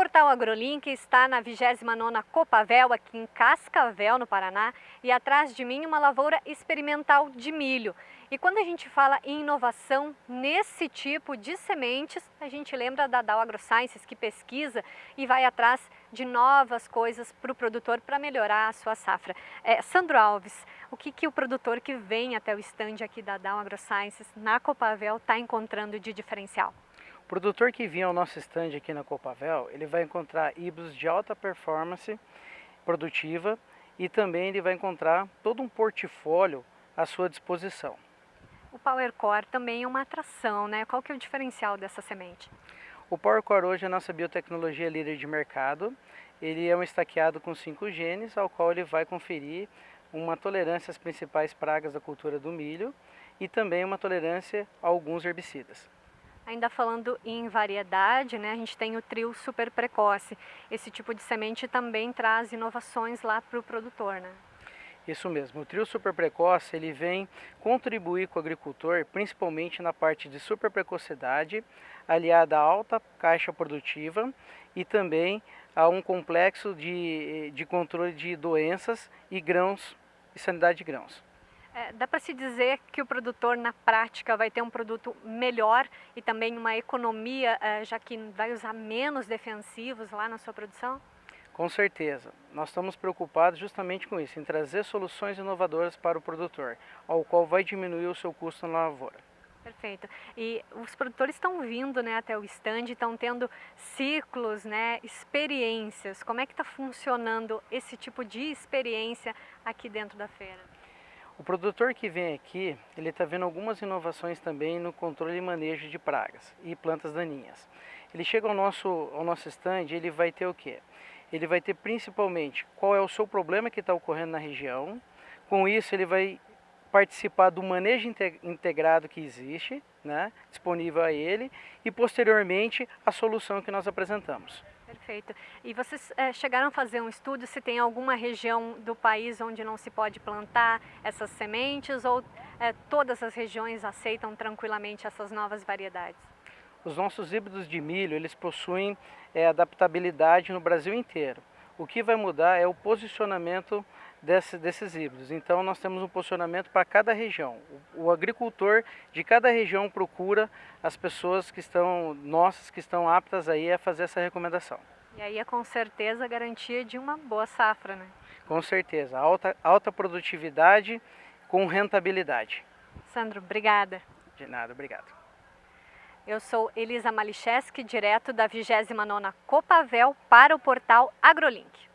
Portal AgroLink está na 29ª Copavel, aqui em Cascavel, no Paraná, e atrás de mim uma lavoura experimental de milho. E quando a gente fala em inovação nesse tipo de sementes, a gente lembra da Dow AgroSciences, que pesquisa e vai atrás de novas coisas para o produtor para melhorar a sua safra. É, Sandro Alves, o que, que o produtor que vem até o estande aqui da Dow AgroSciences na Copavel está encontrando de diferencial? O produtor que vinha ao nosso stand aqui na Copavel, ele vai encontrar híbridos de alta performance produtiva e também ele vai encontrar todo um portfólio à sua disposição. O PowerCore também é uma atração, né? Qual que é o diferencial dessa semente? O PowerCore hoje é a nossa biotecnologia líder de mercado. Ele é um estaqueado com cinco genes, ao qual ele vai conferir uma tolerância às principais pragas da cultura do milho e também uma tolerância a alguns herbicidas. Ainda falando em variedade, né, a gente tem o trio super precoce. Esse tipo de semente também traz inovações lá para o produtor, né? Isso mesmo, o trio super precoce ele vem contribuir com o agricultor, principalmente na parte de super precocidade, aliada à alta caixa produtiva e também a um complexo de, de controle de doenças e grãos e sanidade de grãos. É, dá para se dizer que o produtor na prática vai ter um produto melhor e também uma economia, é, já que vai usar menos defensivos lá na sua produção? Com certeza. Nós estamos preocupados justamente com isso, em trazer soluções inovadoras para o produtor, ao qual vai diminuir o seu custo na lavoura. Perfeito. E os produtores estão vindo né, até o stand, estão tendo ciclos, né, experiências. Como é que está funcionando esse tipo de experiência aqui dentro da feira? O produtor que vem aqui, ele está vendo algumas inovações também no controle e manejo de pragas e plantas daninhas. Ele chega ao nosso, ao nosso stand ele vai ter o quê? Ele vai ter principalmente qual é o seu problema que está ocorrendo na região. Com isso ele vai participar do manejo integrado que existe, né, disponível a ele, e posteriormente a solução que nós apresentamos. Perfeito. E vocês é, chegaram a fazer um estudo se tem alguma região do país onde não se pode plantar essas sementes ou é, todas as regiões aceitam tranquilamente essas novas variedades? Os nossos híbridos de milho, eles possuem é, adaptabilidade no Brasil inteiro. O que vai mudar é o posicionamento desse, desses híbridos. Então nós temos um posicionamento para cada região. O, o, agricultor de cada região procura as pessoas que estão, nossas, que estão aptas aí a fazer essa recomendação. E aí é com certeza a garantia de uma boa safra, né? Com certeza, alta, alta produtividade com rentabilidade. Sandro, obrigada. De nada, obrigado. Eu sou Elisa Malicheski, direto da 29ª Copavel para o portal AgroLink.